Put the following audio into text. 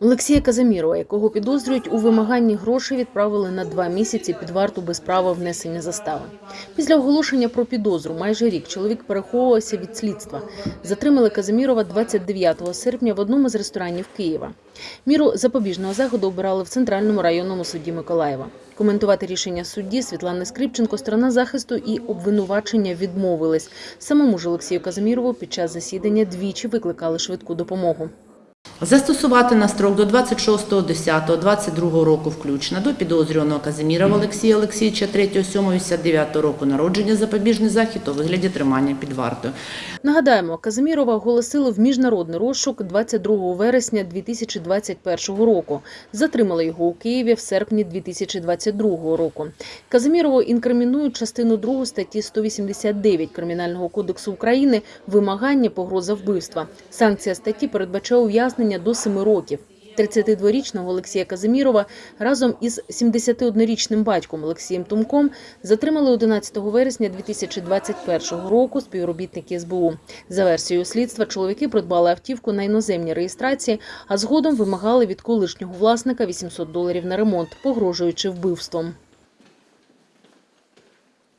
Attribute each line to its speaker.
Speaker 1: Олексія Казамірова, якого підозрюють у вимаганні грошей, відправили на два місяці під варту без права внесення застави. Після оголошення про підозру майже рік чоловік переховувався від слідства. Затримали Казамірова 29 серпня в одному з ресторанів Києва. Міру запобіжного заходу обирали в центральному районному суді Миколаєва. Коментувати рішення судді Світлани Скрипченко, сторона захисту і обвинувачення відмовились. Самому ж Олексію Казамірову під час засідання двічі викликали швидку допомогу.
Speaker 2: Застосувати на строк до 26.10.22 року включно до підозрюваного Казимірова Олексія Олексійовича 3.7.89 року народження запобіжний захід у вигляді тримання під вартою.
Speaker 1: Нагадаємо, Казимірова оголосили в міжнародний розшук 22 вересня 2021 року. Затримали його у Києві в серпні 2022 року. Казимірову інкримінують частину 2 статті 189 Кримінального кодексу України вимагання погроза вбивства. Санкція статті передбачає ув'язнення до 7 років. 32-річного Олексія Казимірова разом із 71-річним батьком Олексієм Тумком затримали 11 вересня 2021 року співробітники СБУ. За версією слідства, чоловіки придбали автівку на іноземній реєстрації, а згодом вимагали від колишнього власника 800 доларів на ремонт, погрожуючи вбивством.